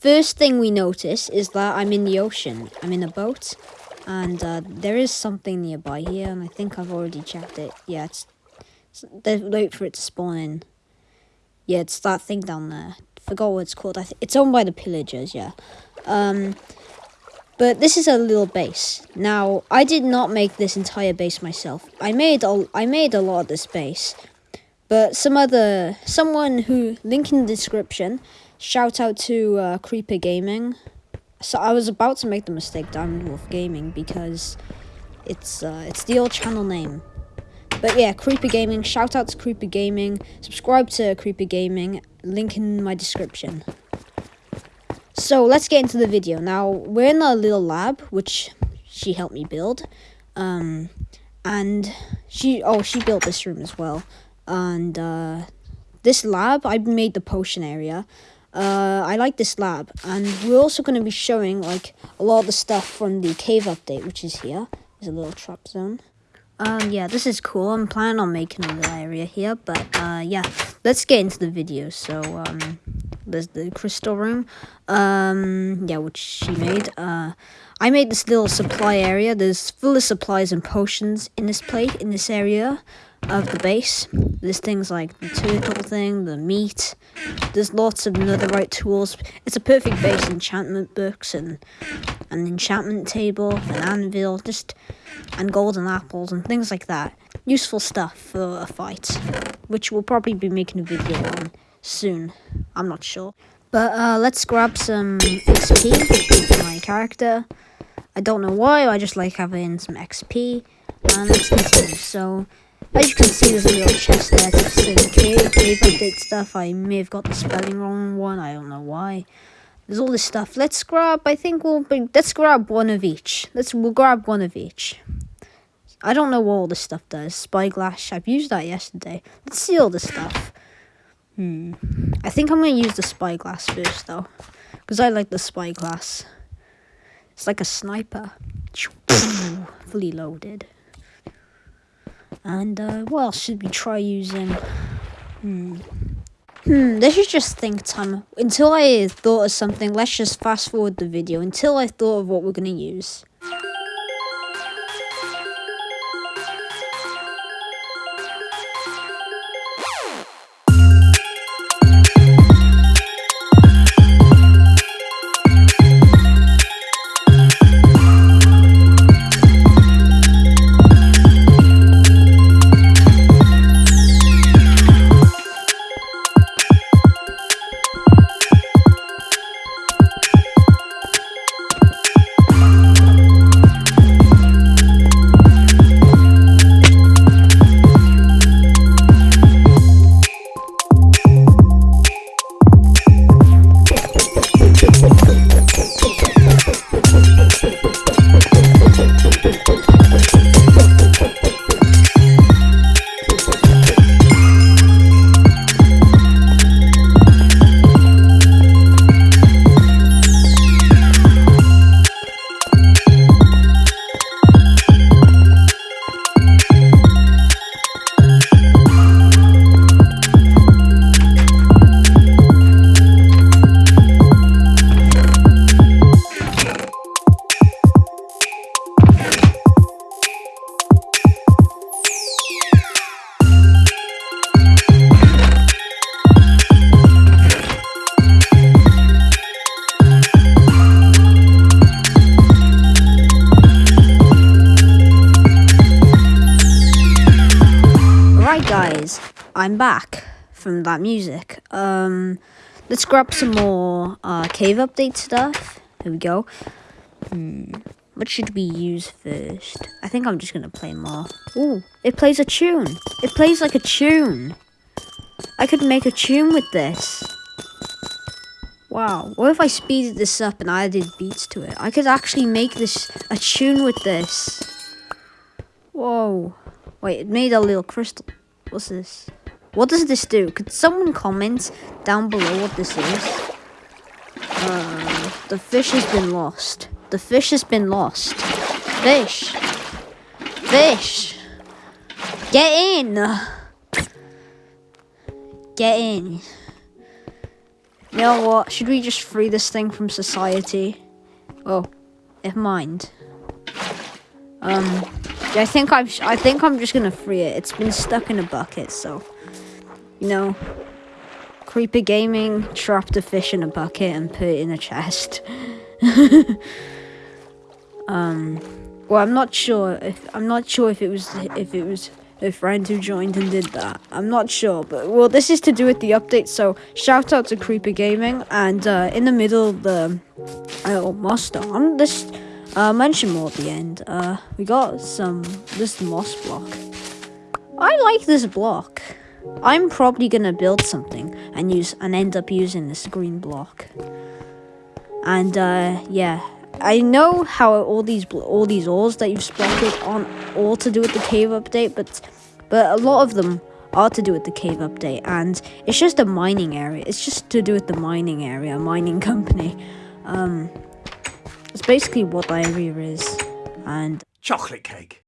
first thing we notice is that I'm in the ocean. I'm in a boat, and uh, there is something nearby here, and I think I've already checked it. Yeah, it's, it's wait for it to spawn in. Yeah, it's that thing down there. Forgot what it's called. I th it's owned by the pillagers. Yeah. Um, but this is a little base. Now, I did not make this entire base myself. I made a, I made a lot of this base. But some other, someone who, link in the description, shout out to uh, Creeper Gaming. So I was about to make the mistake Diamond Wolf Gaming because it's uh, it's the old channel name. But yeah, Creeper Gaming, shout out to Creeper Gaming, subscribe to Creeper Gaming, link in my description. So let's get into the video. Now, we're in a little lab, which she helped me build. Um, and she, oh, she built this room as well. And uh, this lab, I made the potion area. Uh, I like this lab. And we're also going to be showing, like, a lot of the stuff from the cave update, which is here. There's a little trap zone. Um, yeah, this is cool. I'm planning on making a little area here, but, uh, yeah, let's get into the video. So, um, there's the crystal room. Um, yeah, which she made. Uh, I made this little supply area. There's full of supplies and potions in this place, in this area of the base. There's things like the turtle thing, the meat. There's lots of netherite tools. It's a perfect base, enchantment books and an enchantment table, an anvil, just and golden apples and things like that. Useful stuff for a fight, which we'll probably be making a video on soon. I'm not sure. But uh, let's grab some XP for my character. I don't know why, I just like having some XP. And let's continue. So, as you can see, there's a little chest there. Just in cave, cave update stuff. I may have got the spelling wrong one. I don't know why. There's all this stuff. Let's grab. I think we'll bring. Let's grab one of each. Let's. We'll grab one of each. I don't know what all this stuff does. Spyglass. I've used that yesterday. Let's see all this stuff. Hmm. I think I'm going to use the spyglass first, though. Because I like the spyglass. It's like a sniper. Fully loaded. And, uh, what else should we try using? Hmm. Hmm, this is just think time. Until I thought of something, let's just fast forward the video until I thought of what we're going to use. I'm back from that music. Um, let's grab some more uh, cave update stuff. Here we go. Hmm, what should we use first? I think I'm just gonna play more. Ooh, it plays a tune. It plays like a tune. I could make a tune with this. Wow, what if I speeded this up and added beats to it? I could actually make this a tune with this. Whoa. Wait, it made a little crystal. What's this? What does this do? Could someone comment down below what this is? Uh, the fish has been lost. The fish has been lost. Fish. Fish. Get in. Get in. You know what? Should we just free this thing from society? Oh, never mind. Um, I think I'm. I think I'm just gonna free it. It's been stuck in a bucket, so you know. Creeper Gaming trapped a fish in a bucket and put it in a chest. um, well, I'm not sure if I'm not sure if it was if it was a friend who joined and did that. I'm not sure, but well, this is to do with the update. So shout out to Creeper Gaming, and uh, in the middle the oh monster. I'm this uh, mention more at the end. Uh, we got some this moss block. I like this block. I'm probably gonna build something and use and end up using this green block. And uh, yeah, I know how all these all these ores that you've spotted aren't all to do with the cave update, but but a lot of them are to do with the cave update, and it's just a mining area. It's just to do with the mining area, mining company. Um, it's basically what diarrhea is, and Chocolate cake.